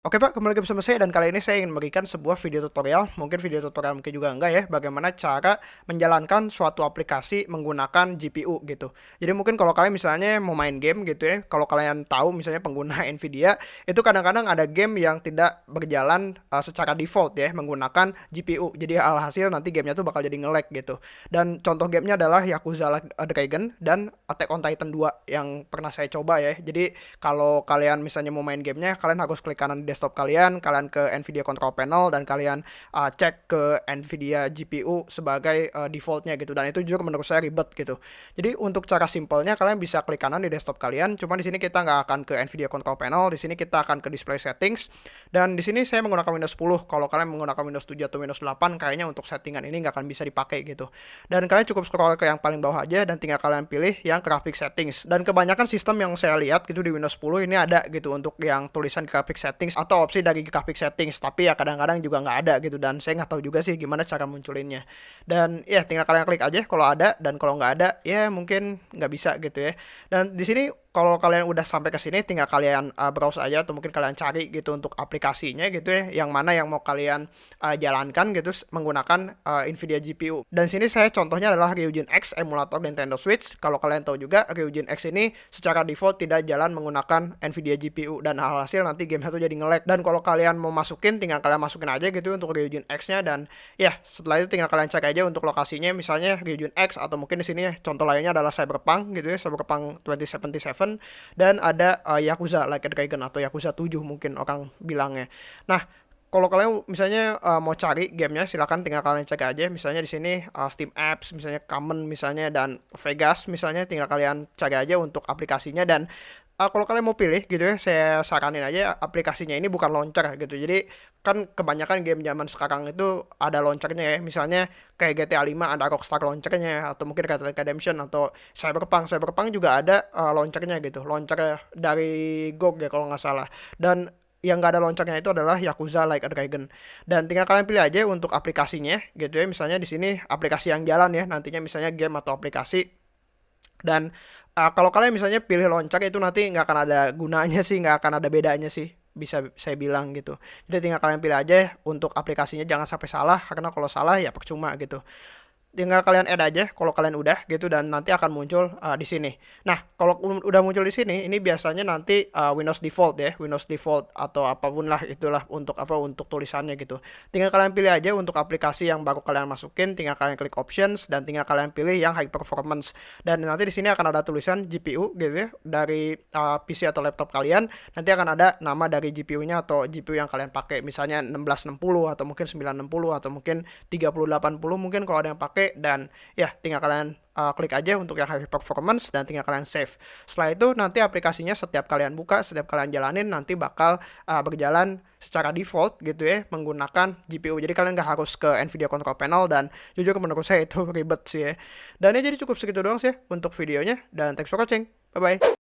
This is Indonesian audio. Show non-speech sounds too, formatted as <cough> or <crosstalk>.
Oke Pak, kembali lagi bersama saya dan kali ini saya ingin memberikan sebuah video tutorial, mungkin video tutorial mungkin juga enggak ya, bagaimana cara menjalankan suatu aplikasi menggunakan GPU gitu. Jadi mungkin kalau kalian misalnya mau main game gitu ya, kalau kalian tahu misalnya pengguna <laughs> Nvidia, itu kadang-kadang ada game yang tidak berjalan uh, secara default ya, menggunakan GPU. Jadi alhasil nanti gamenya tuh bakal jadi nge-lag gitu. Dan contoh gamenya adalah Yakuza Dragon dan Attack on Titan 2 yang pernah saya coba ya. Jadi kalau kalian misalnya mau main gamenya, kalian harus klik kanan desktop kalian, kalian ke Nvidia Control Panel dan kalian uh, cek ke Nvidia GPU sebagai uh, defaultnya gitu. Dan itu juga menurut saya ribet gitu. Jadi untuk cara simpelnya kalian bisa klik kanan di desktop kalian. Cuma di sini kita nggak akan ke Nvidia Control Panel. Di sini kita akan ke Display Settings. Dan di sini saya menggunakan Windows 10. Kalau kalian menggunakan Windows 7 atau Windows 8, kayaknya untuk settingan ini nggak akan bisa dipakai gitu. Dan kalian cukup scroll ke yang paling bawah aja dan tinggal kalian pilih yang graphic settings. Dan kebanyakan sistem yang saya lihat gitu di Windows 10 ini ada gitu untuk yang tulisan graphic settings atau opsi dari graphic settings tapi ya kadang-kadang juga nggak ada gitu dan saya nggak tahu juga sih gimana cara munculinnya. Dan ya tinggal kalian klik aja kalau ada dan kalau nggak ada ya mungkin nggak bisa gitu ya. Dan di sini kalau kalian udah sampai ke sini tinggal kalian uh, browse aja atau mungkin kalian cari gitu untuk aplikasinya gitu ya yang mana yang mau kalian uh, jalankan gitu menggunakan uh, Nvidia GPU dan sini saya contohnya adalah Ryujin X emulator Nintendo Switch. Kalau kalian tahu juga Ryujin X ini secara default tidak jalan menggunakan Nvidia GPU dan hasil nanti game itu jadi nge-lag dan kalau kalian mau masukin tinggal kalian masukin aja gitu untuk Ryujin X nya dan ya setelah itu tinggal kalian cek aja untuk lokasinya. Misalnya Ryujin X atau mungkin di sini contoh lainnya adalah Cyberpunk gitu ya Cyberpunk 2077 dan ada uh, Yakuza Like a Dragon atau Yakuza 7 mungkin orang bilangnya. Nah, kalau kalian misalnya uh, mau cari gamenya silahkan tinggal kalian cek aja. Misalnya di sini uh, Steam Apps misalnya Common misalnya dan Vegas misalnya tinggal kalian cari aja untuk aplikasinya. Dan uh, kalau kalian mau pilih gitu ya saya saranin aja aplikasinya ini bukan launcher gitu. Jadi kan kebanyakan game zaman sekarang itu ada launchernya ya. Misalnya kayak GTA 5 ada Rockstar launchernya atau mungkin Red Dead Redemption atau Cyberpunk. Cyberpunk juga ada uh, launchernya gitu. Launcher dari GOG ya kalau nggak salah. Dan yang nggak ada launchernya itu adalah Yakuza Like a Dragon. Dan tinggal kalian pilih aja untuk aplikasinya gitu ya. Misalnya di sini aplikasi yang jalan ya nantinya misalnya game atau aplikasi. Dan uh, kalau kalian misalnya pilih loncat itu nanti nggak akan ada gunanya sih nggak akan ada bedanya sih bisa saya bilang gitu. Jadi tinggal kalian pilih aja untuk aplikasinya jangan sampai salah karena kalau salah ya percuma gitu tinggal kalian add aja kalau kalian udah gitu dan nanti akan muncul uh, di sini. Nah, kalau udah muncul di sini, ini biasanya nanti uh, Windows default ya, Windows default atau apa pun lah itulah untuk apa untuk tulisannya gitu. Tinggal kalian pilih aja untuk aplikasi yang baru kalian masukin, tinggal kalian klik options dan tinggal kalian pilih yang high performance. Dan nanti di sini akan ada tulisan GPU gitu ya dari uh, PC atau laptop kalian. Nanti akan ada nama dari GPU-nya atau GPU yang kalian pakai, misalnya 1660 atau mungkin 960 atau mungkin 3080 mungkin kalau ada yang pakai dan ya tinggal kalian uh, klik aja untuk yang high performance dan tinggal kalian save. Setelah itu nanti aplikasinya setiap kalian buka, setiap kalian jalanin nanti bakal uh, berjalan secara default gitu ya menggunakan GPU. Jadi kalian nggak harus ke Nvidia Control Panel dan jujur menurut saya itu <laughs> ribet sih ya. Dan ya jadi cukup segitu doang sih untuk videonya dan thanks for watching. Bye bye.